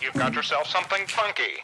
you've got yourself something funky.